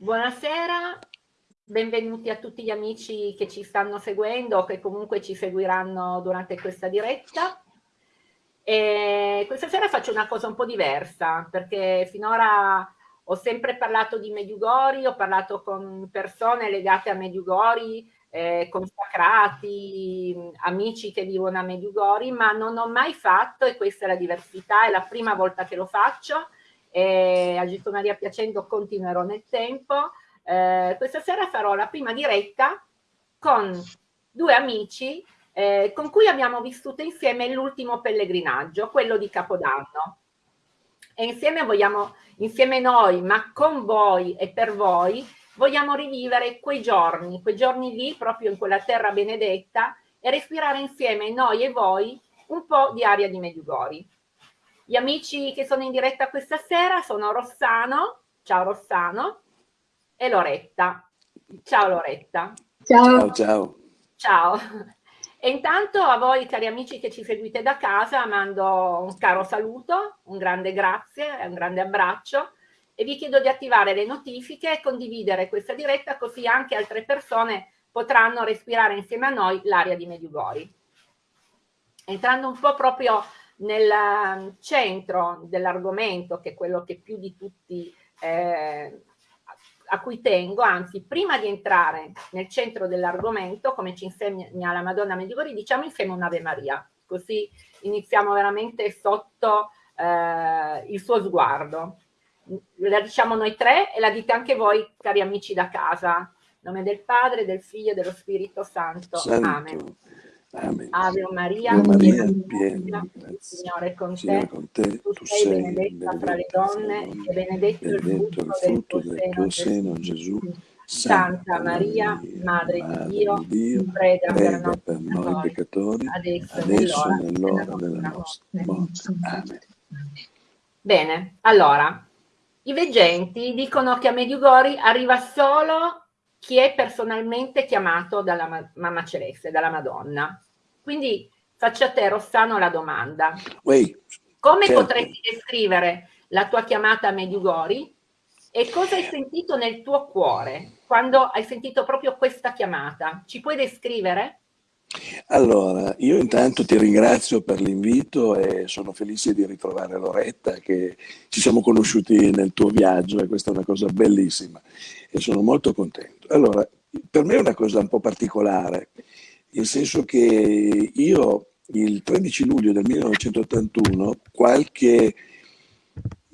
Buonasera, benvenuti a tutti gli amici che ci stanno seguendo o che comunque ci seguiranno durante questa diretta. E questa sera faccio una cosa un po' diversa perché finora ho sempre parlato di Mediugori, ho parlato con persone legate a Mediugori, eh, consacrati, amici che vivono a Mediugori, ma non ho mai fatto, e questa è la diversità, è la prima volta che lo faccio, e a Gesù Maria piacendo continuerò nel tempo. Eh, questa sera farò la prima diretta con due amici eh, con cui abbiamo vissuto insieme l'ultimo pellegrinaggio, quello di Capodanno. E insieme vogliamo, insieme noi, ma con voi e per voi, vogliamo rivivere quei giorni, quei giorni lì, proprio in quella terra benedetta, e respirare insieme noi e voi un po' di aria di Medjugorje. Gli amici che sono in diretta questa sera sono Rossano, ciao Rossano, e Loretta. Ciao Loretta. Ciao. Ciao. Ciao. E intanto a voi cari amici che ci seguite da casa mando un caro saluto, un grande grazie, un grande abbraccio e vi chiedo di attivare le notifiche e condividere questa diretta così anche altre persone potranno respirare insieme a noi l'aria di Mediugori. Entrando un po' proprio nel ehm, centro dell'argomento, che è quello che più di tutti eh, a cui tengo, anzi prima di entrare nel centro dell'argomento, come ci insegna la Madonna Medjugorje, diciamo insieme un'Ave Maria, così iniziamo veramente sotto eh, il suo sguardo. La diciamo noi tre e la dite anche voi, cari amici da casa. In nome del Padre, del Figlio e dello Spirito Santo. Santo. Amen. Amen. Ave Maria, Ave Maria piena, il Signore con Signore te, con te, tu tu sei sei benedetta fra le benedetta donne e benedetto il benedetto il frutto frutto del tuo seno, Gesù. Gesù. Santa Maria, Madre di Dio, prega per noi per noi peccatori, adesso e adesso nell'ora della della nostra morte. Amen. Bene, allora, i veggenti dicono che a Mediugori arriva solo chi è personalmente chiamato dalla ma- Mamma Celeste, dalla Madonna. Quindi faccio a te, Rossano, la domanda. Uè, Come certo. potresti descrivere la tua chiamata a Mediugori e cosa hai sentito nel tuo cuore quando hai sentito proprio questa chiamata? Ci puoi descrivere? Allora, io intanto ti ringrazio per l'invito e sono felice di ritrovare Loretta che ci siamo conosciuti nel tuo viaggio e questa è una cosa bellissima e sono molto contento. Allora, per me è una cosa un po' particolare, nel senso che io il 13 luglio del 1981, qualche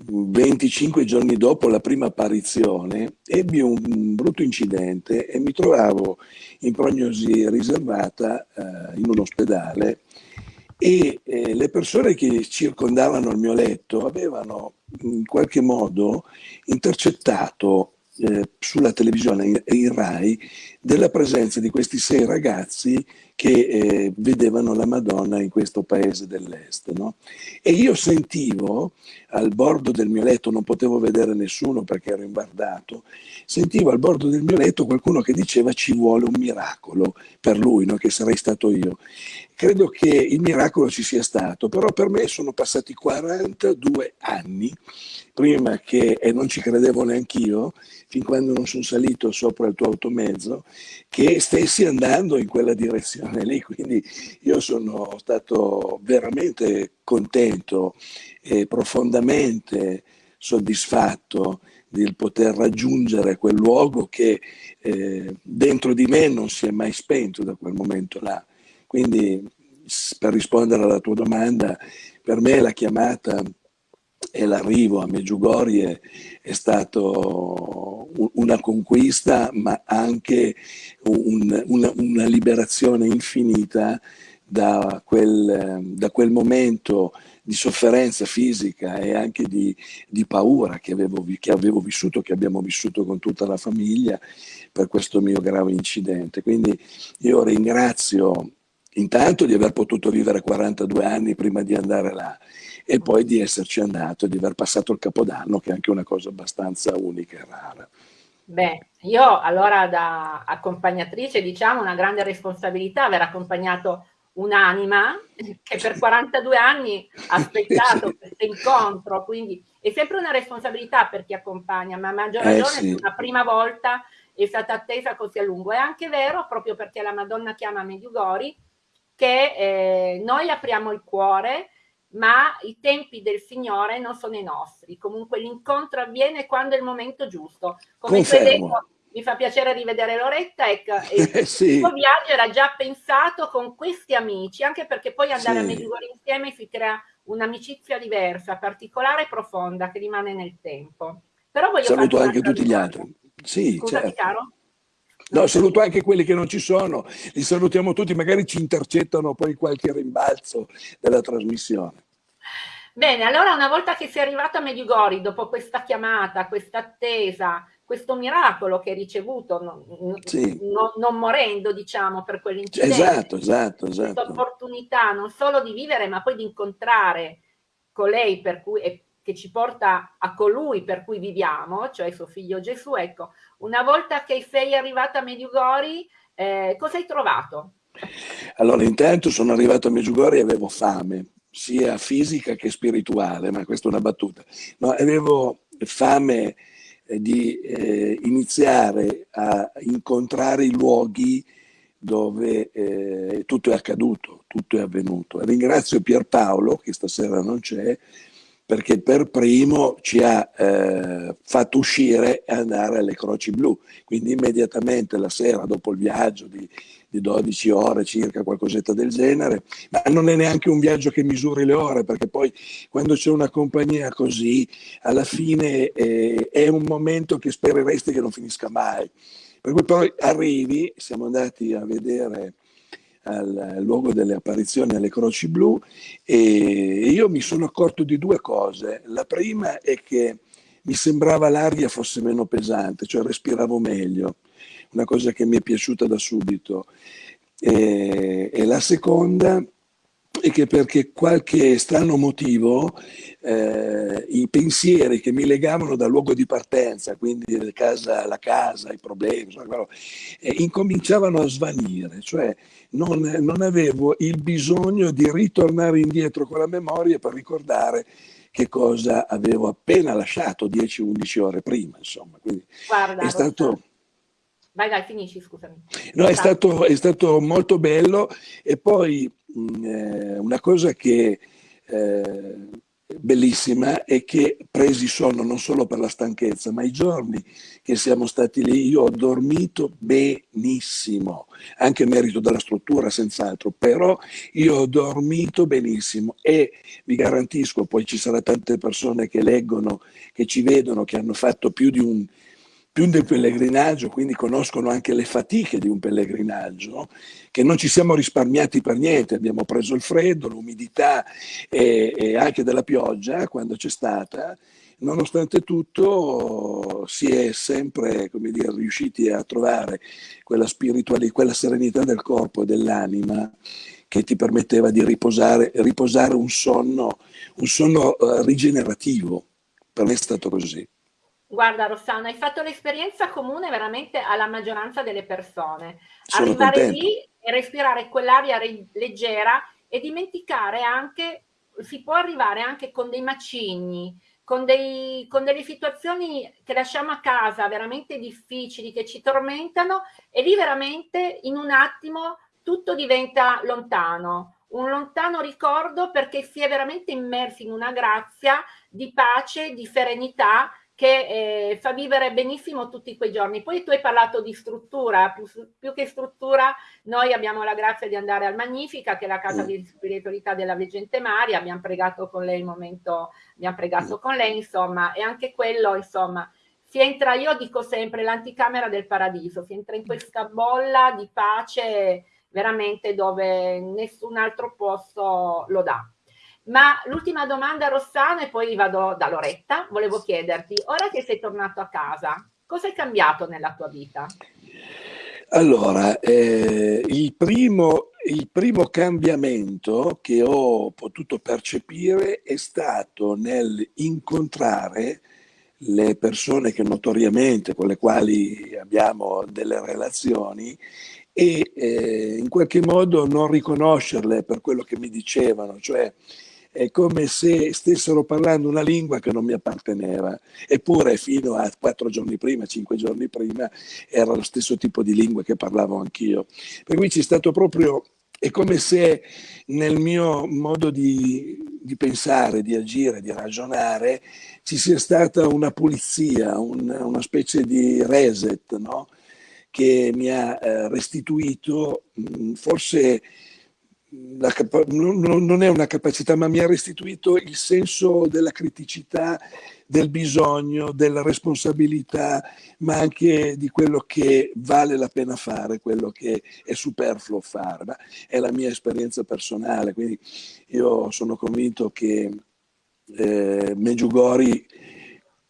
25 giorni dopo la prima apparizione, ebbi un brutto incidente e mi trovavo in prognosi riservata eh, in un ospedale e eh, le persone che circondavano il mio letto avevano in qualche modo intercettato eh, sulla televisione in, in Rai della presenza di questi sei ragazzi che eh, vedevano la Madonna in questo paese dell'est. No? E io sentivo al bordo del mio letto, non potevo vedere nessuno perché ero imbardato, sentivo al bordo del mio letto qualcuno che diceva ci vuole un miracolo per lui, no? che sarei stato io. Credo che il miracolo ci sia stato, però per me sono passati 42 anni prima che, e non ci credevo neanch'io, fin quando non sono salito sopra il tuo automezzo, che stessi andando in quella direzione lì. Quindi io sono stato veramente contento e profondamente soddisfatto di poter raggiungere quel luogo che eh, dentro di me non si è mai spento da quel momento là. Quindi per rispondere alla tua domanda, per me la chiamata e l'arrivo a Meggiugorie è stato una conquista, ma anche un, una, una, liberazione infinita da quel, da quel, momento di sofferenza fisica e anche di, di paura che avevo, che avevo vissuto, che abbiamo vissuto con tutta la famiglia per questo mio grave incidente. Quindi io ringrazio intanto di aver potuto vivere 42 anni prima di andare là e poi di esserci andato e di aver passato il capodanno, che è anche una cosa abbastanza unica e rara. Beh, io allora da accompagnatrice diciamo una grande responsabilità aver accompagnato un'anima che per 42 anni ha aspettato sì. questo incontro, quindi è sempre una responsabilità per chi accompagna, ma a maggior eh, ragione eh sì. la prima volta è stata attesa così a lungo. È anche vero, proprio perché la Madonna chiama Medjugorje, che eh, noi apriamo il cuore, ma i tempi del Signore non sono i nostri. Comunque l'incontro avviene quando è il momento giusto. Come detto, mi fa piacere rivedere Loretta, ecco, eh, sì. il suo viaggio era già pensato con questi amici, anche perché poi andare sì. a Medjugorje insieme si crea un'amicizia diversa, particolare e profonda che rimane nel tempo. Però voglio Saluto anche tutti gli altri. Sì, Scusami, certo. caro. No, saluto anche quelli che non ci sono, li salutiamo tutti, magari ci intercettano poi qualche rimbalzo della trasmissione. Bene, allora una volta che sei arrivato a Medjugorje, dopo questa chiamata, questa attesa, questo miracolo che hai ricevuto, non, sì. non, non morendo, diciamo, per quell'incidente. Esatto, esatto, esatto. Questa opportunità non solo di vivere, ma poi di incontrare colei per cui, che ci porta a colui per cui viviamo, cioè suo figlio Gesù. Ecco, una volta che sei arrivata a Medjugorje, eh, cosa hai trovato? Allora, intanto sono arrivato a Medjugorje e avevo fame, sia fisica che spirituale, ma questa è una battuta. No, avevo fame eh, di eh, iniziare a incontrare i luoghi dove eh, tutto è accaduto, tutto è avvenuto. Ringrazio Pierpaolo, che stasera non c'è, perché per primo ci ha eh, fatto uscire e andare alle Croci Blu. Quindi immediatamente la sera, dopo il viaggio di, di 12 ore circa, qualcosetta del genere, ma non è neanche un viaggio che misuri le ore, perché poi quando c'è una compagnia così, alla fine eh, è un momento che spereresti che non finisca mai. Per cui poi arrivi, siamo andati a vedere al luogo delle apparizioni alle Croci Blu e io mi sono accorto di due cose. La prima è che mi sembrava l'aria fosse meno pesante, cioè respiravo meglio, una cosa che mi è piaciuta da subito. E, e la seconda e che perché qualche strano motivo eh, i pensieri che mi legavano dal luogo di partenza, quindi la casa, la casa i problemi, insomma, eh, incominciavano a svanire, cioè non, non avevo il bisogno di ritornare indietro con la memoria per ricordare che cosa avevo appena lasciato 10-11 ore prima, insomma. Quindi Guarda, è stato... Vai, vai, finisci, scusami. No, è stato, è stato molto bello e poi mh, eh, una cosa che eh, bellissima è che presi sonno non solo per la stanchezza, ma i giorni che siamo stati lì io ho dormito benissimo, anche merito della struttura senz'altro, però io ho dormito benissimo e vi garantisco, poi ci saranno tante persone che leggono, che ci vedono, che hanno fatto più di un più del pellegrinaggio, quindi conoscono anche le fatiche di un pellegrinaggio, che non ci siamo risparmiati per niente, abbiamo preso il freddo, l'umidità e, e anche della pioggia quando c'è stata, nonostante tutto si è sempre dire, riusciti a trovare quella spiritualità, quella serenità del corpo e dell'anima che ti permetteva di riposare, riposare un sonno, un sonno uh, rigenerativo. Per me è stato così. Guarda Rossana, hai fatto l'esperienza comune veramente alla maggioranza delle persone. Sono Arrivare contento. lì e respirare quell'aria leggera e dimenticare anche, si può arrivare anche con dei macigni, con, dei, con delle situazioni che lasciamo a casa veramente difficili, che ci tormentano e lì veramente in un attimo tutto diventa lontano un lontano ricordo perché si è veramente immersi in una grazia di pace, di serenità che eh, fa vivere benissimo tutti quei giorni. Poi tu hai parlato di struttura, più, più, che struttura noi abbiamo la grazia di andare al Magnifica, che è la casa di spiritualità della Veggente Maria, abbiamo pregato con lei il momento, abbiamo pregato con lei, insomma, e anche quello, insomma, si entra, io dico sempre, l'anticamera del paradiso, si entra in questa bolla di pace veramente dove nessun altro posto lo dà. Ma l'ultima domanda Rossano e poi vado da Loretta, volevo chiederti, ora che sei tornato a casa, cosa è cambiato nella tua vita? Allora, eh, il, primo, il primo cambiamento che ho potuto percepire è stato nel incontrare le persone che notoriamente con le quali abbiamo delle relazioni e eh, in qualche modo non riconoscerle per quello che mi dicevano, cioè è come se stessero parlando una lingua che non mi apparteneva, eppure fino a quattro giorni prima, cinque giorni prima, era lo stesso tipo di lingua che parlavo anch'io. Per cui c'è stato proprio, è come se nel mio modo di, di pensare, di agire, di ragionare, ci sia stata una pulizia, un, una specie di reset, no? che mi ha eh, restituito forse non è una capacità, ma mi ha restituito il senso della criticità, del bisogno, della responsabilità, ma anche di quello che vale la pena fare, quello che è superfluo fare. Ma è la mia esperienza personale, quindi io sono convinto che eh, Meggiugori,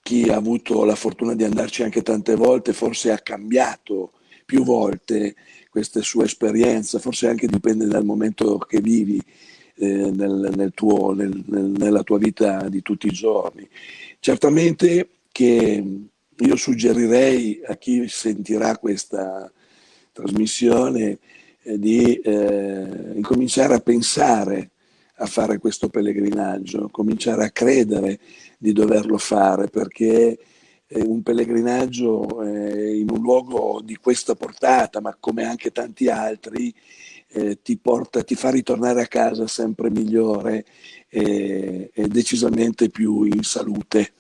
chi ha avuto la fortuna di andarci anche tante volte, forse ha cambiato più volte questa sua esperienza, forse anche dipende dal momento che vivi eh, nel, nel tuo, nel, nella tua vita di tutti i giorni. Certamente che io suggerirei a chi sentirà questa trasmissione eh, di eh, incominciare a pensare a fare questo pellegrinaggio, cominciare a credere di doverlo fare perché un pellegrinaggio eh, in un luogo di questa portata, ma come anche tanti altri, eh, ti, porta, ti fa ritornare a casa sempre migliore e, e decisamente più in salute,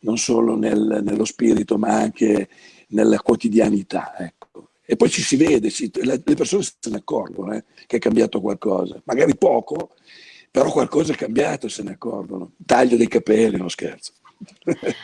non solo nel, nello spirito, ma anche nella quotidianità. Ecco. E poi ci si vede, si, le persone se ne accorgono eh, che è cambiato qualcosa, magari poco, però qualcosa è cambiato e se ne accorgono. Taglio dei capelli, non scherzo.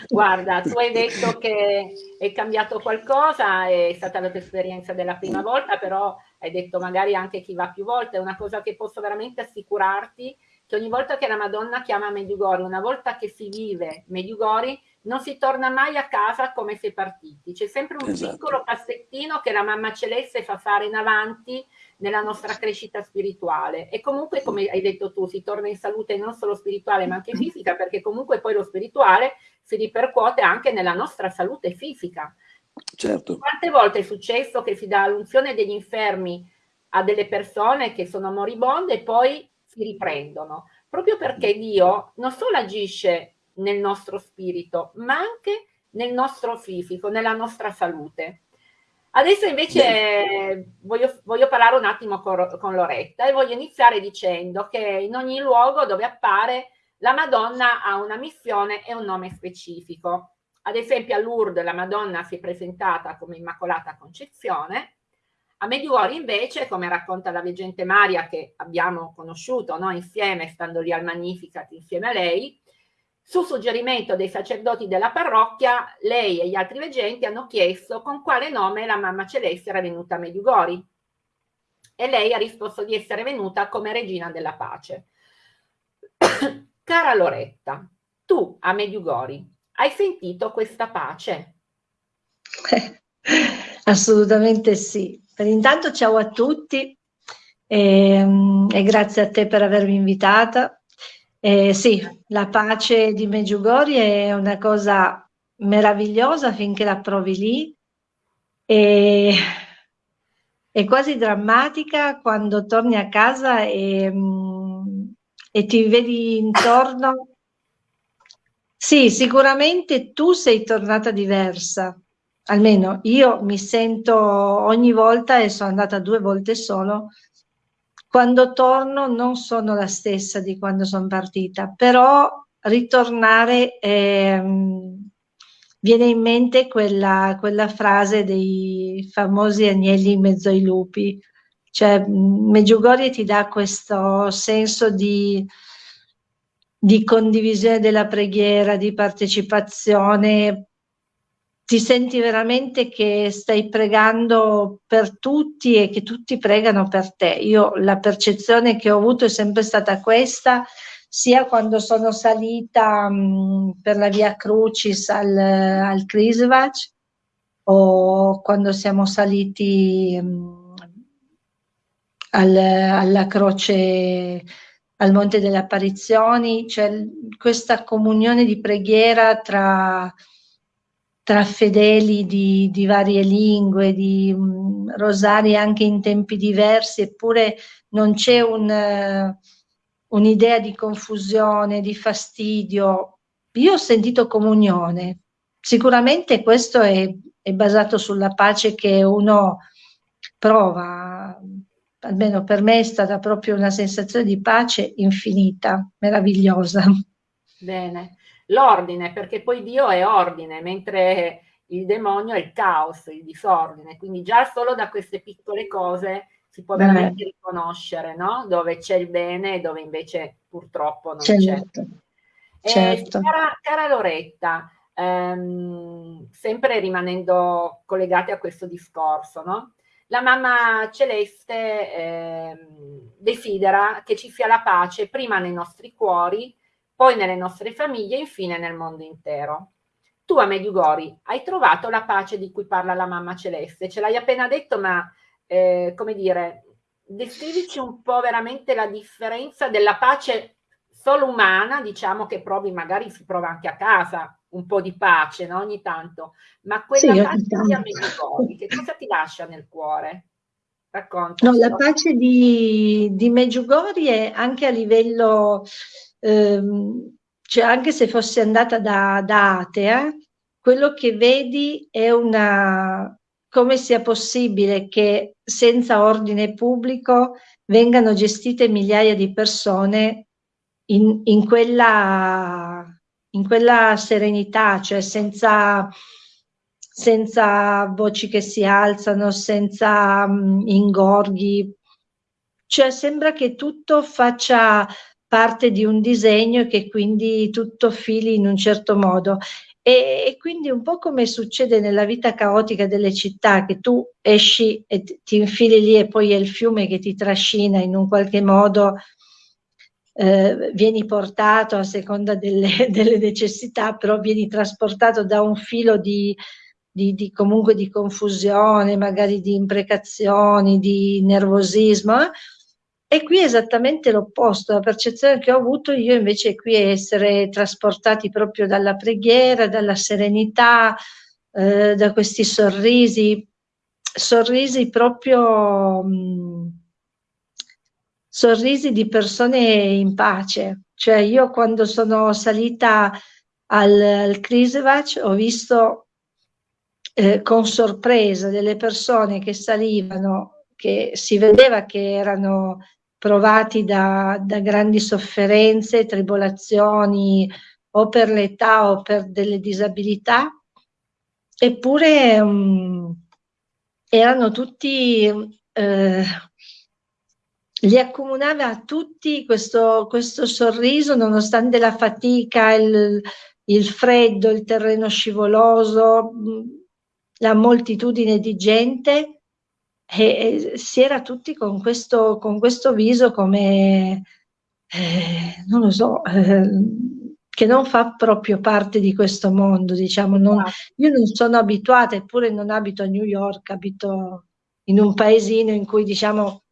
Guarda, tu hai detto che è cambiato qualcosa, è stata la tua esperienza della prima volta, però hai detto magari anche chi va più volte, è una cosa che posso veramente assicurarti, che ogni volta che la Madonna chiama Medjugorje, una volta che si vive Medjugorje, non si torna mai a casa come si è partiti, c'è sempre un esatto. piccolo passettino che la mamma celeste fa fare in avanti nella nostra crescita spirituale e comunque come hai detto tu si torna in salute non solo spirituale ma anche fisica perché comunque poi lo spirituale si ripercuote anche nella nostra salute fisica. Certo. Quante volte è successo che si dà l'unzione degli infermi a delle persone che sono moribonde e poi si riprendono, proprio perché Dio non solo agisce nel nostro spirito, ma anche nel nostro fisico, nella nostra salute. Adesso invece voglio, voglio, parlare un attimo con, con, Loretta e voglio iniziare dicendo che in ogni luogo dove appare la Madonna ha una missione e un nome specifico. Ad esempio a Lourdes la Madonna si è presentata come Immacolata Concezione, a Medjugorje invece, come racconta la veggente Maria che abbiamo conosciuto no, insieme, stando lì al Magnificat insieme a lei, su suggerimento dei sacerdoti della parrocchia, lei e gli altri veggenti hanno chiesto con quale nome la mamma celeste era venuta a Medjugorje e lei ha risposto di essere venuta come regina della pace. Cara Loretta, tu a Medjugorje hai sentito questa pace? assolutamente sì. Per intanto ciao a tutti e, ehm, e grazie a te per avermi invitata eh, sì, la pace di Meggiugorje è una cosa meravigliosa finché la provi lì e è quasi drammatica quando torni a casa e, mm, e ti vedi intorno. Sì, sicuramente tu sei tornata diversa, almeno io mi sento ogni volta e sono andata due volte solo quando torno non sono la stessa di quando sono partita, però ritornare ehm, viene in mente quella, quella, frase dei famosi agnelli in mezzo ai lupi, cioè Meggiugorje ti dà questo senso di, di condivisione della preghiera, di partecipazione ti senti veramente che stai pregando per tutti e che tutti pregano per te. Io la percezione che ho avuto è sempre stata questa, sia quando sono salita mh, per la via Crucis al, al Krisvac o quando siamo saliti mh, al, alla croce al Monte delle Apparizioni, cioè questa comunione di preghiera tra tra fedeli di, di varie lingue, di um, rosari anche in tempi diversi, eppure non c'è un, uh, un'idea di confusione, di fastidio. Io ho sentito comunione. Sicuramente questo è, è basato sulla pace che uno prova. Almeno per me è stata proprio una sensazione di pace infinita, meravigliosa. Bene l'ordine, perché poi Dio è ordine, mentre il demonio è il caos, il disordine. Quindi già solo da queste piccole cose si può veramente riconoscere, no? Dove c'è il bene e dove invece purtroppo non certo. c'è. Certo. Eh, cara, cara, Loretta, ehm, sempre rimanendo collegati a questo discorso, no? La mamma celeste ehm, desidera che ci sia la pace prima nei nostri cuori poi nelle nostre famiglie e infine nel mondo intero. Tu a Mediugori hai trovato la pace di cui parla la mamma celeste, ce l'hai appena detto, ma eh, come dire, descrivici un po' veramente la differenza della pace solo umana, diciamo che provi, magari si prova anche a casa un po' di pace no? ogni tanto, ma quella sì, pace di Medjugorje, che cosa ti lascia nel cuore? Raccontaci. No, la pace di, di Medjugorje anche a livello ehm, cioè anche se fossi andata da, da atea, quello che vedi è una, come sia possibile che senza ordine pubblico vengano gestite migliaia di persone in, in, quella, in quella serenità, cioè senza, senza voci che si alzano, senza um, ingorghi. Cioè sembra che tutto faccia parte di un disegno e che quindi tutto fili in un certo modo. E, e, quindi un po' come succede nella vita caotica delle città, che tu esci e ti infili lì e poi è il fiume che ti trascina in un qualche modo, eh, vieni portato a seconda delle, delle, necessità, però vieni trasportato da un filo di, di, di, comunque di confusione, magari di imprecazioni, di nervosismo. Eh? E qui è esattamente l'opposto, la percezione che ho avuto io invece qui è essere trasportati proprio dalla preghiera, dalla serenità, eh, da questi sorrisi, sorrisi proprio mh, mm, sorrisi di persone in pace. Cioè io quando sono salita al, al Krisevac ho visto eh, con sorpresa delle persone che salivano, che si vedeva che erano provati da, da grandi sofferenze, tribolazioni o per l'età o per delle disabilità, eppure um, erano tutti, eh, li accomunava a tutti questo, questo, sorriso nonostante la fatica, il, il freddo, il terreno scivoloso, la moltitudine di gente e, si era tutti con questo, con questo viso come, eh, non lo so, eh, che non fa proprio parte di questo mondo, diciamo. Non, io non sono abituata, eppure non abito a New York, abito in un paesino in cui, diciamo,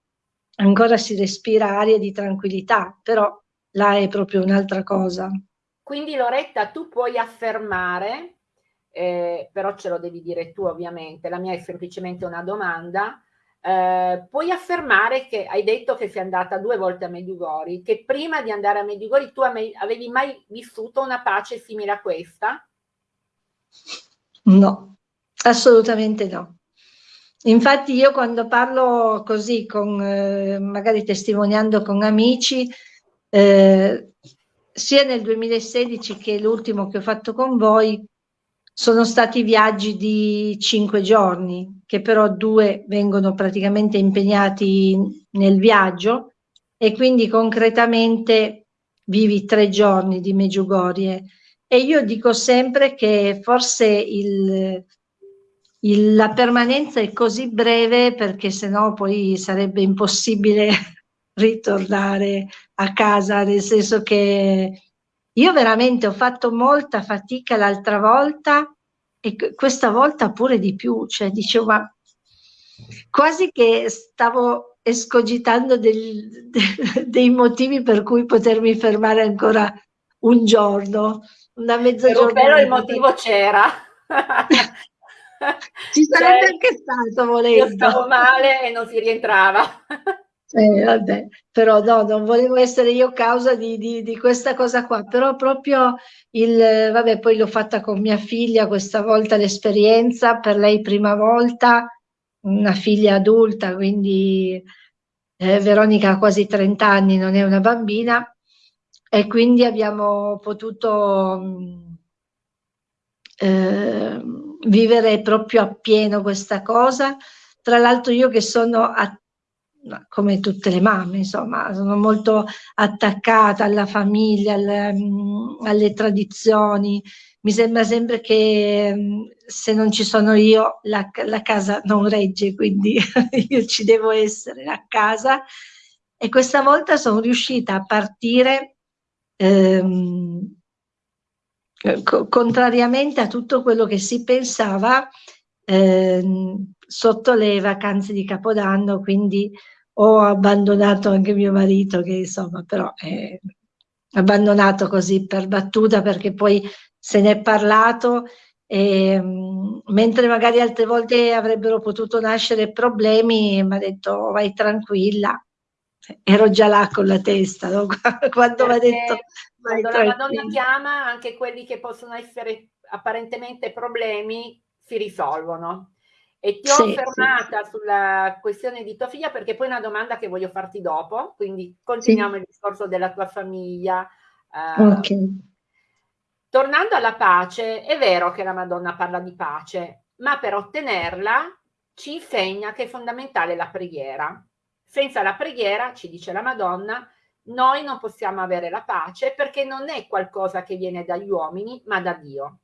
ancora si respira aria di tranquillità, però là è proprio un'altra cosa. Quindi Loretta, tu puoi affermare, eh, però ce lo devi dire tu ovviamente, la mia è semplicemente una domanda, eh, puoi affermare che hai detto che sei andata due volte a Medjugorje, che prima di andare a Medjugorje tu avevi mai vissuto una pace simile a questa? No, assolutamente no. Infatti io quando parlo così, con, eh, magari testimoniando con amici, eh, sia nel 2016 che l'ultimo che ho fatto con voi, sono stati viaggi di cinque giorni, che però due vengono praticamente impegnati nel viaggio e quindi concretamente vivi tre giorni di Meggiugorie. E io dico sempre che forse il, il, la permanenza è così breve perché sennò poi sarebbe impossibile ritornare a casa, nel senso che io veramente ho fatto molta fatica l'altra volta e questa volta pure di più, cioè dicevo ma quasi che stavo escogitando del, de, dei motivi per cui potermi fermare ancora un giorno, una mezza giornata. Però il motivo c'era. Ci sarebbe cioè, anche stato volendo. Io stavo male e non si rientrava. Eh, vabbè, però no, non volevo essere io causa di, di, di, questa cosa qua, però proprio il, vabbè, poi l'ho fatta con mia figlia questa volta l'esperienza, per lei prima volta, una figlia adulta, quindi eh, Veronica ha quasi 30 anni, non è una bambina, e quindi abbiamo potuto mm, eh, vivere proprio appieno questa cosa. Tra l'altro io che sono a come tutte le mamme, insomma, sono molto attaccata alla famiglia, alle, mm, alle tradizioni. Mi sembra sempre che mm, se non ci sono io la, la casa non regge, quindi io ci devo essere a casa. E questa volta sono riuscita a partire ehm, contrariamente a tutto quello che si pensava ehm, sotto le vacanze di Capodanno, quindi ho abbandonato anche mio marito che insomma però è abbandonato così per battuta perché poi se ne è parlato e, mentre magari altre volte avrebbero potuto nascere problemi mi ha detto vai tranquilla ero già là con la testa no? quando mi ha detto vai quando tranquilla. la Madonna chiama anche quelli che possono essere apparentemente problemi si risolvono e ti ho sì, fermata sì. sulla questione di tua figlia perché poi è una domanda che voglio farti dopo, quindi continuiamo sì. il discorso della tua famiglia. Uh, okay. Tornando alla pace, è vero che la Madonna parla di pace, ma per ottenerla ci insegna che è fondamentale la preghiera. Senza la preghiera, ci dice la Madonna, noi non possiamo avere la pace perché non è qualcosa che viene dagli uomini, ma da Dio.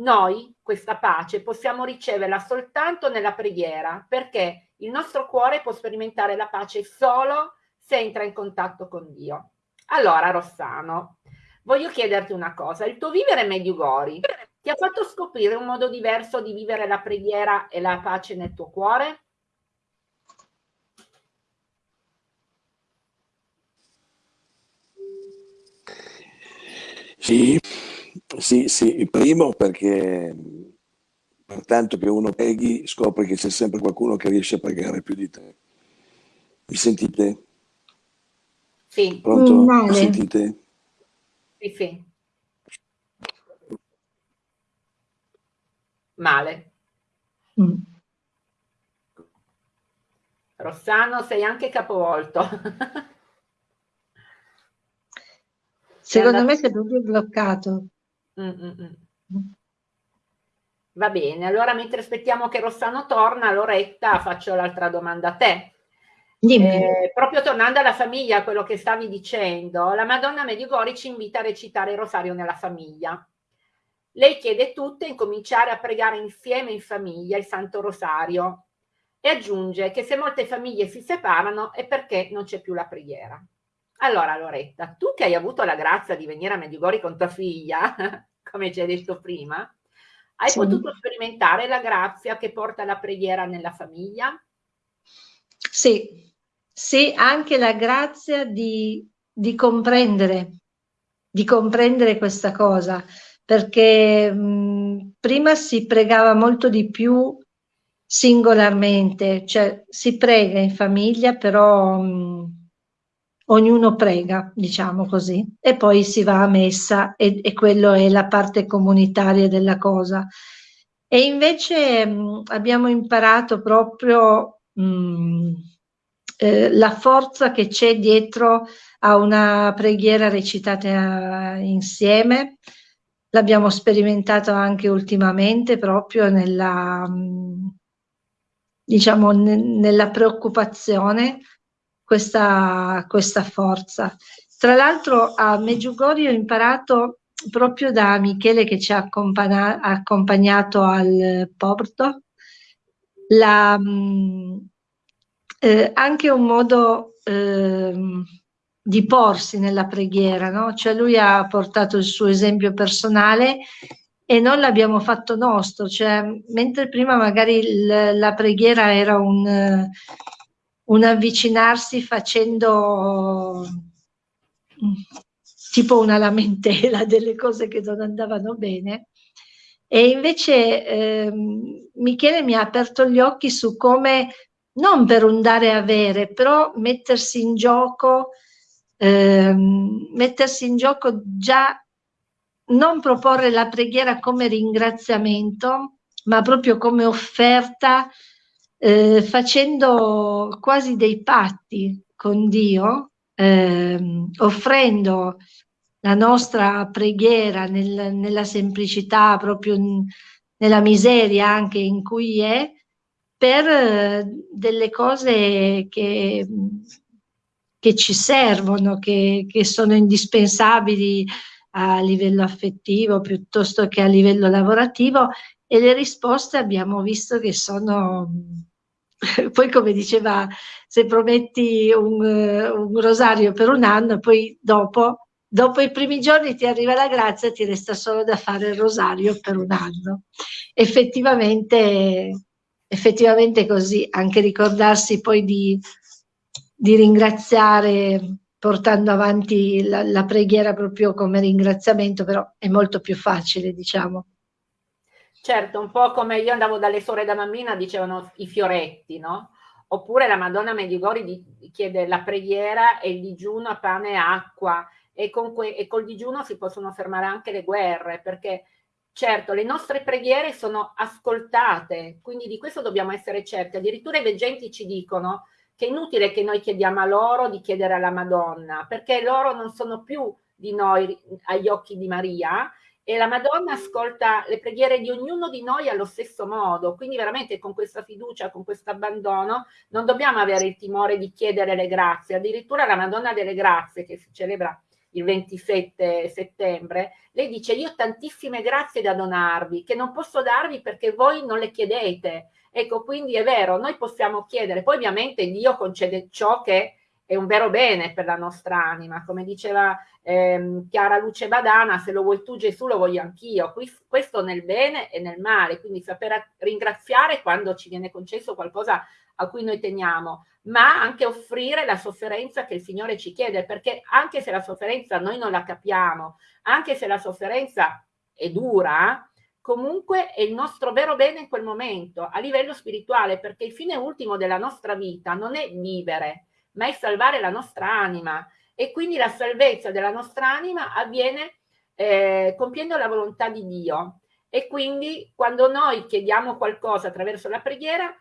Noi questa pace possiamo riceverla soltanto nella preghiera, perché il nostro cuore può sperimentare la pace solo se entra in contatto con Dio. Allora, Rossano, voglio chiederti una cosa. Il tuo vivere Mediugori ti ha fatto scoprire un modo diverso di vivere la preghiera e la pace nel tuo cuore? Sì, sì, sì, primo perché per tanto che uno preghi scopri che c'è sempre qualcuno che riesce a pregare più di te. Mi sentite? Sì. Pronto? Mm, Mi sentite? Sì, sì. Male. Mm. Rossano, sei anche capovolto. Secondo me sei proprio bloccato. Mm, mm, mm. Va bene, allora mentre aspettiamo che Rossano torna, Loretta, faccio l'altra domanda a te. Eh, proprio tornando alla famiglia, quello che stavi dicendo, la Madonna Medjugorje ci invita a recitare il rosario nella famiglia. Lei chiede tutte incominciare a pregare insieme in famiglia il Santo Rosario e aggiunge che se molte famiglie si separano è perché non c'è più la preghiera. Allora Loretta, tu che hai avuto la grazia di venire a Medjugorje con tua figlia, come ci hai detto prima, hai sì. potuto sperimentare la grazia che porta la preghiera nella famiglia? Sì, sì, anche la grazia di, di comprendere, di comprendere questa cosa, perché mh, prima si pregava molto di più singolarmente, cioè si prega in famiglia, però mh, ognuno prega, diciamo così, e poi si va a messa e, e quello è la parte comunitaria della cosa. E invece mh, abbiamo imparato proprio mh, eh, la forza che c'è dietro a una preghiera recitata insieme. L'abbiamo sperimentato anche ultimamente proprio nella, diciamo, nella preoccupazione questa, questa forza. Tra l'altro a Meggiugorio ho imparato proprio da Michele che ci ha accompagnato al porto, la, mm, eh, anche un modo eh, di porsi nella preghiera, no? cioè lui ha portato il suo esempio personale e non l'abbiamo fatto nostro, cioè, mentre prima magari la preghiera era un, un avvicinarsi facendo mm, tipo una lamentela delle cose che non andavano bene. E invece eh, Michele mi ha aperto gli occhi su come, non per un dare e avere, però mettersi in gioco, eh, mettersi in gioco già, non proporre la preghiera come ringraziamento, ma proprio come offerta, eh, facendo quasi dei patti con Dio, eh, offrendo la nostra preghiera nel, nella semplicità, proprio nella miseria anche in cui è, per eh, delle cose che, che ci servono, che, che sono indispensabili a livello affettivo piuttosto che a livello lavorativo e le risposte abbiamo visto che sono poi come diceva se prometti un, un, rosario per un anno poi dopo dopo i primi giorni ti arriva la grazia ti resta solo da fare il rosario per un anno. Effettivamente effettivamente così anche ricordarsi poi di, di ringraziare portando avanti la, la preghiera proprio come ringraziamento però è molto più facile diciamo Certo, un po' come io andavo dalle sore da mammina, dicevano i fioretti, no? Oppure la Madonna Medjugorje chiede la preghiera e il digiuno a pane e acqua e, con e col digiuno si possono fermare anche le guerre perché certo le nostre preghiere sono ascoltate, quindi di questo dobbiamo essere certi. Addirittura i veggenti ci dicono che è inutile che noi chiediamo a loro di chiedere alla Madonna perché loro non sono più di noi agli occhi di Maria e la Madonna ascolta le preghiere di ognuno di noi allo stesso modo, quindi veramente con questa fiducia, con questo abbandono, non dobbiamo avere il timore di chiedere le grazie, addirittura la Madonna delle Grazie che si celebra il 27 settembre, lei dice io ho tantissime grazie da donarvi, che non posso darvi perché voi non le chiedete. Ecco, quindi è vero, noi possiamo chiedere, poi ovviamente Dio concede ciò che è un vero bene per la nostra anima, come diceva ehm, Chiara Luce Badana, se lo vuoi tu Gesù lo voglio anch'io, questo nel bene e nel male, quindi sapere ringraziare quando ci viene concesso qualcosa a cui noi teniamo, ma anche offrire la sofferenza che il Signore ci chiede, perché anche se la sofferenza noi non la capiamo, anche se la sofferenza è dura, comunque è il nostro vero bene in quel momento, a livello spirituale, perché il fine ultimo della nostra vita non è vivere, ma è salvare la nostra anima. E quindi la salvezza della nostra anima avviene eh, compiendo la volontà di Dio. E quindi quando noi chiediamo qualcosa attraverso la preghiera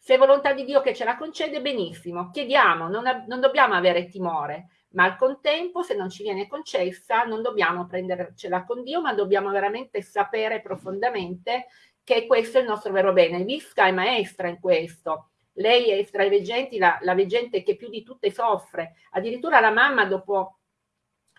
se è volontà di Dio che ce la concede benissimo chiediamo non, non dobbiamo avere timore ma al contempo se non ci viene concessa non dobbiamo prendercela con Dio ma dobbiamo veramente sapere profondamente che questo è il nostro vero bene. Visca è maestra in questo lei è tra i veggenti la, la veggente che più di tutte soffre, addirittura la mamma dopo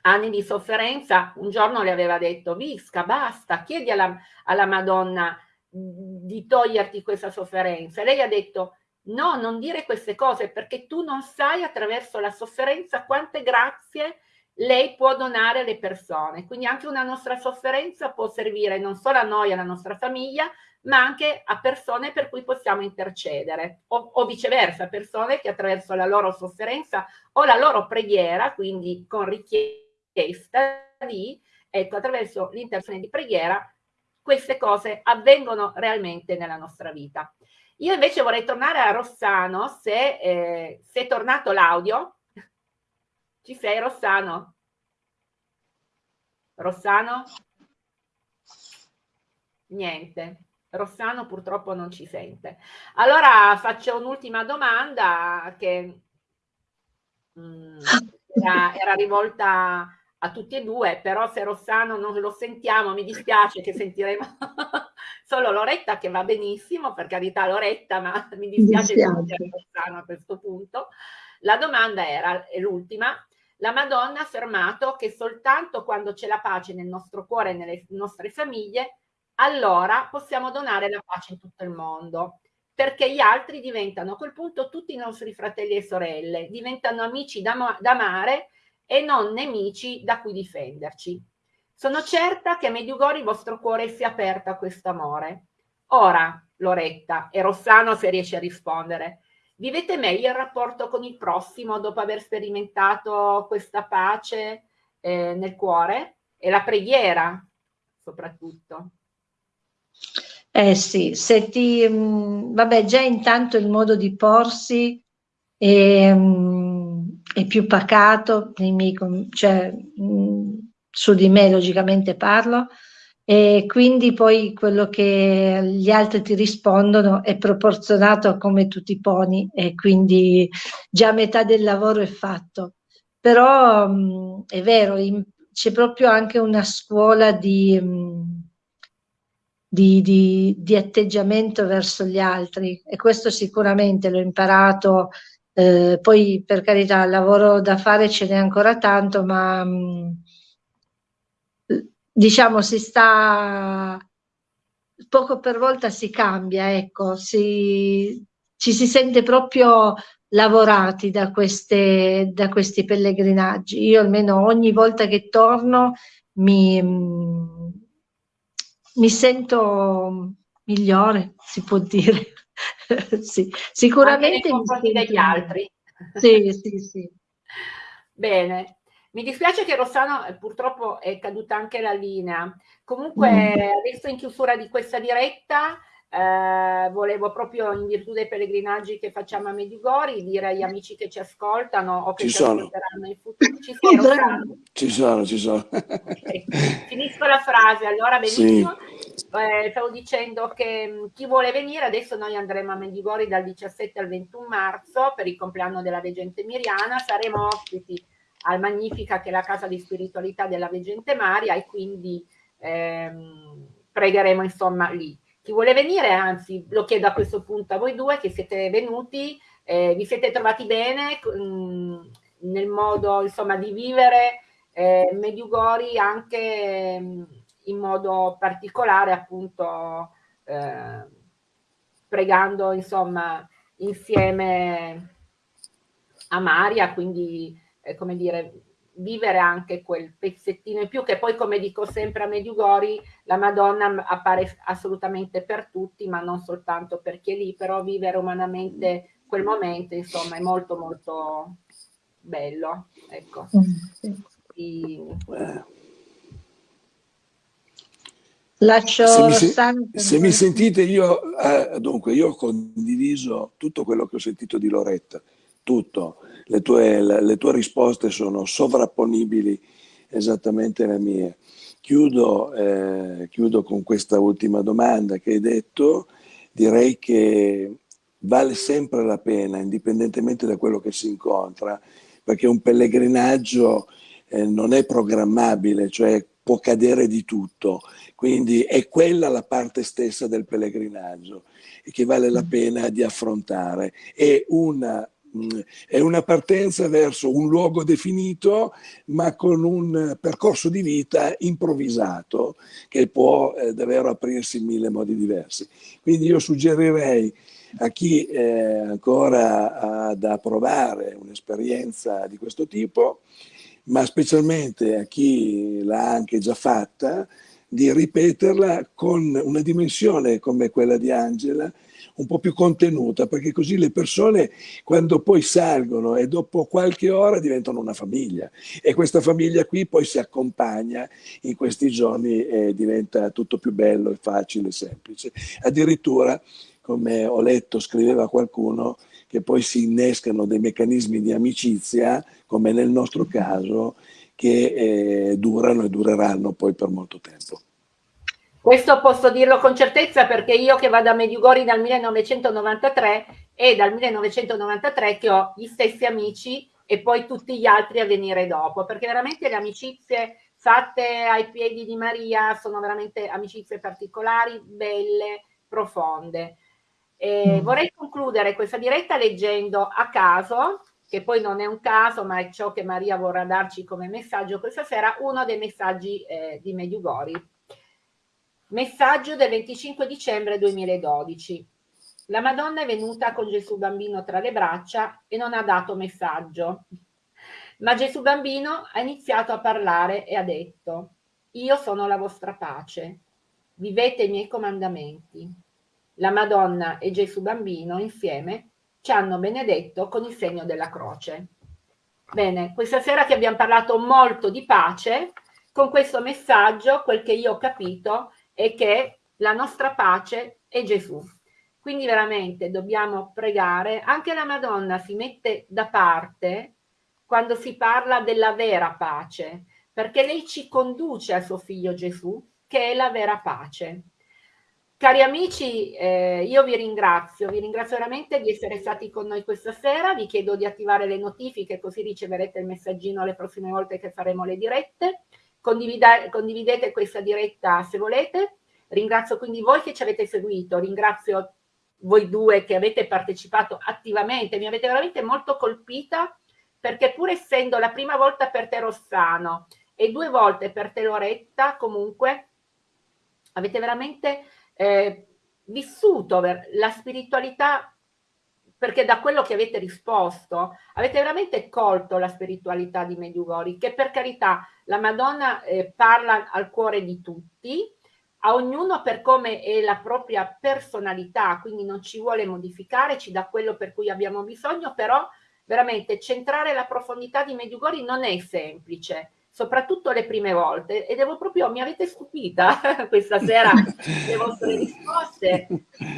anni di sofferenza un giorno le aveva detto Visca basta, chiedi alla, alla Madonna di toglierti questa sofferenza. Lei ha detto no, non dire queste cose perché tu non sai attraverso la sofferenza quante grazie lei può donare alle persone. Quindi anche una nostra sofferenza può servire non solo a noi, alla nostra famiglia, ma anche a persone per cui possiamo intercedere o, o, viceversa, persone che attraverso la loro sofferenza o la loro preghiera, quindi con richiesta di, ecco, attraverso l'intercessione di preghiera, queste cose avvengono realmente nella nostra vita. Io invece vorrei tornare a Rossano, se, eh, se è tornato l'audio. Ci sei Rossano? Rossano? Niente. Rossano purtroppo non ci sente. Allora faccio un'ultima domanda che mh, mm, era, era, rivolta a tutti e due, però se Rossano non lo sentiamo, mi dispiace che sentiremo solo Loretta, che va benissimo, per carità Loretta, ma mi dispiace, mi dispiace. Rossano a questo punto. La domanda era, è l'ultima, la Madonna ha affermato che soltanto quando c'è la pace nel nostro cuore e nelle nostre famiglie allora possiamo donare la pace in tutto il mondo, perché gli altri diventano a quel punto tutti i nostri fratelli e sorelle, diventano amici da, da amare e non nemici da cui difenderci. Sono certa che a Mediugori il vostro cuore si è aperto a questo amore. Ora, Loretta e Rossano se riesce a rispondere, vivete meglio il rapporto con il prossimo dopo aver sperimentato questa pace eh, nel cuore e la preghiera soprattutto? Eh sì, se ti, mh, mm, vabbè, già intanto il modo di porsi è, mh, mm, è più pacato, miei, cioè, mh, mm, su di me logicamente parlo, e quindi poi quello che gli altri ti rispondono è proporzionato a come tu ti poni e quindi già metà del lavoro è fatto. Però mh, è vero, c'è proprio anche una scuola di, di, di, di, atteggiamento verso gli altri e questo sicuramente l'ho imparato. Eh, poi per carità, il lavoro da fare ce n'è ancora tanto, ma mh, diciamo si sta poco per volta si cambia, ecco, si, ci si sente proprio lavorati da, queste, da questi pellegrinaggi. Io almeno ogni volta che torno mi, mi sento migliore, si può dire. sì, sicuramente Anche nei degli altri. Sì, sì, sì. Bene, mi dispiace che Rossano eh, purtroppo è caduta anche la linea. Comunque mm. adesso in chiusura di questa diretta eh, volevo proprio in virtù dei pellegrinaggi che facciamo a Mediugori dire agli amici che ci ascoltano o che ci, ci ascolteranno in futuro. Ci, Rossano? ci sono, ci sono. Okay. Finisco la frase, allora benissimo. Sì. Eh, stavo dicendo che mm, chi vuole venire, adesso noi andremo a Mediugori dal 17 al 21 marzo per il compleanno della Veggente Miriana, saremo ospiti al Magnifica che è la casa di spiritualità della Veggente Maria e quindi ehm, pregheremo insomma lì. Chi vuole venire, anzi lo chiedo a questo punto a voi due che siete venuti, eh, vi siete trovati bene mh, mm, nel modo insomma di vivere eh, Mediugori anche mh, mm, in modo particolare appunto eh, pregando insomma insieme a Maria, quindi eh, come dire, vivere anche quel pezzettino in più, che poi come dico sempre a Mediugori, la Madonna appare assolutamente per tutti, ma non soltanto per chi è lì, però vivere umanamente quel momento, insomma, è molto molto bello. Ecco. Sì. Lascio se mi, se mi sentite, io, eh, dunque, io ho condiviso tutto quello che ho sentito di Loretta, tutto le tue, le tue risposte sono sovrapponibili esattamente alle mie. Chiudo, eh, chiudo con questa ultima domanda che hai detto. Direi che vale sempre la pena, indipendentemente da quello che si incontra, perché un pellegrinaggio eh, non è programmabile, cioè può cadere di tutto, quindi è quella la parte stessa del pellegrinaggio e che vale la pena di affrontare. È una è una partenza verso un luogo definito, ma con un percorso di vita improvvisato che può eh, davvero aprirsi in mille modi diversi. Quindi io suggerirei a chi eh, ancora ha da provare un'esperienza di questo tipo, ma specialmente a chi l'ha anche già fatta, di ripeterla con una dimensione come quella di Angela, un po' più contenuta, perché così le persone quando poi salgono e dopo qualche ora diventano una famiglia e questa famiglia qui poi si accompagna in questi giorni e diventa tutto più bello facile e semplice. Addirittura, come ho letto, scriveva qualcuno, che poi si innescano dei meccanismi di amicizia, come nel nostro caso, che eh, durano e dureranno poi per molto tempo. Questo posso dirlo con certezza perché io che vado a Mediugori dal 1993 è dal 1993 che ho gli stessi amici e poi tutti gli altri a venire dopo, perché veramente le amicizie fatte ai piedi di Maria sono veramente amicizie particolari, belle, profonde. E mm. Vorrei concludere questa diretta leggendo a caso, che poi non è un caso, ma è ciò che Maria vorrà darci come messaggio questa sera, uno dei messaggi eh, di Mediugori. Messaggio del 25 dicembre 2012. La Madonna è venuta con Gesù bambino tra le braccia e non ha dato messaggio. Ma Gesù bambino ha iniziato a parlare e ha detto, io sono la vostra pace, vivete i miei comandamenti. La Madonna e Gesù bambino insieme ci hanno benedetto con il segno della croce. Bene, questa sera che abbiamo parlato molto di pace, con questo messaggio, quel che io ho capito, e che la nostra pace è Gesù. Quindi veramente dobbiamo pregare, anche la Madonna si mette da parte quando si parla della vera pace, perché lei ci conduce al suo figlio Gesù, che è la vera pace. Cari amici, eh, io vi ringrazio, vi ringrazio veramente di essere stati con noi questa sera, vi chiedo di attivare le notifiche così riceverete il messaggino le prossime volte che faremo le dirette, condividete questa diretta se volete, ringrazio quindi voi che ci avete seguito, ringrazio voi due che avete partecipato attivamente, mi avete veramente molto colpita perché pur essendo la prima volta per te Rossano e due volte per te Loretta, comunque avete veramente eh, vissuto la spiritualità perché da quello che avete risposto avete veramente colto la spiritualità di Medjugorje che per carità la Madonna eh, parla al cuore di tutti a ognuno per come è la propria personalità quindi non ci vuole modificare ci dà quello per cui abbiamo bisogno però veramente centrare la profondità di Medjugorje non è semplice soprattutto le prime volte e devo proprio, mi avete stupita questa sera le vostre risposte,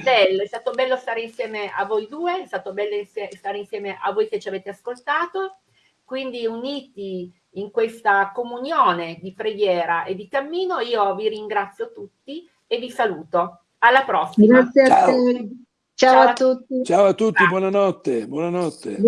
bello, è stato bello stare insieme a voi due, è stato bello stare insieme a voi che ci avete ascoltato, quindi uniti in questa comunione di preghiera e di cammino, io vi ringrazio tutti e vi saluto. Alla prossima. Grazie a te. Ciao, Ciao a tutti. Ciao a tutti, buonanotte. buonanotte.